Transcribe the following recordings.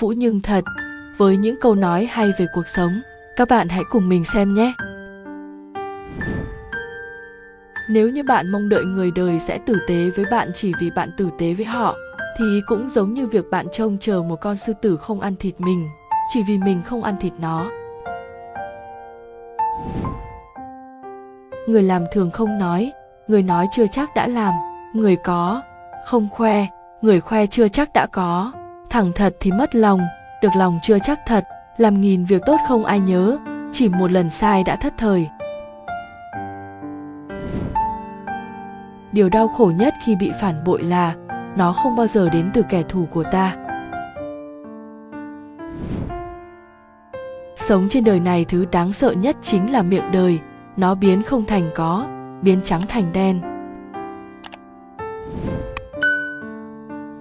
Vũ nhưng thật. Với những câu nói hay về cuộc sống, các bạn hãy cùng mình xem nhé. Nếu như bạn mong đợi người đời sẽ tử tế với bạn chỉ vì bạn tử tế với họ, thì cũng giống như việc bạn trông chờ một con sư tử không ăn thịt mình, chỉ vì mình không ăn thịt nó. Người làm thường không nói, người nói chưa chắc đã làm, người có, không khoe, người khoe chưa chắc đã có thẳng thật thì mất lòng, được lòng chưa chắc thật, làm nghìn việc tốt không ai nhớ, chỉ một lần sai đã thất thời. Điều đau khổ nhất khi bị phản bội là, nó không bao giờ đến từ kẻ thù của ta. Sống trên đời này thứ đáng sợ nhất chính là miệng đời, nó biến không thành có, biến trắng thành đen.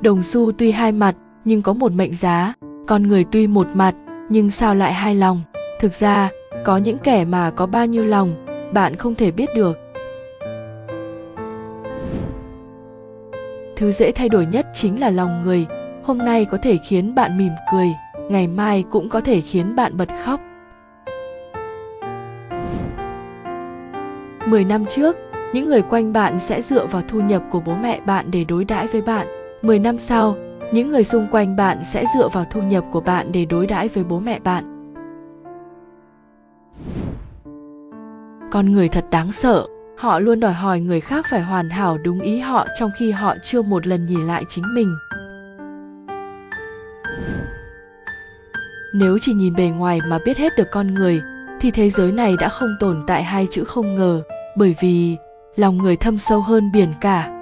Đồng xu tuy hai mặt nhưng có một mệnh giá. Con người tuy một mặt nhưng sao lại hai lòng? Thực ra có những kẻ mà có bao nhiêu lòng bạn không thể biết được. Thứ dễ thay đổi nhất chính là lòng người. Hôm nay có thể khiến bạn mỉm cười ngày mai cũng có thể khiến bạn bật khóc. 10 năm trước, những người quanh bạn sẽ dựa vào thu nhập của bố mẹ bạn để đối đãi với bạn. 10 năm sau, những người xung quanh bạn sẽ dựa vào thu nhập của bạn để đối đãi với bố mẹ bạn. Con người thật đáng sợ, họ luôn đòi hỏi người khác phải hoàn hảo đúng ý họ trong khi họ chưa một lần nhìn lại chính mình. Nếu chỉ nhìn bề ngoài mà biết hết được con người, thì thế giới này đã không tồn tại hai chữ không ngờ bởi vì lòng người thâm sâu hơn biển cả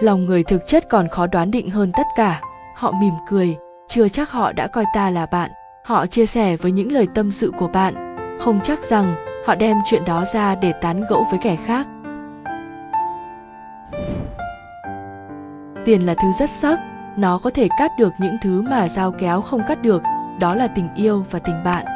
lòng người thực chất còn khó đoán định hơn tất cả. Họ mỉm cười, chưa chắc họ đã coi ta là bạn. Họ chia sẻ với những lời tâm sự của bạn. Không chắc rằng, họ đem chuyện đó ra để tán gẫu với kẻ khác. Tiền là thứ rất sắc. Nó có thể cắt được những thứ mà dao kéo không cắt được. Đó là tình yêu và tình bạn.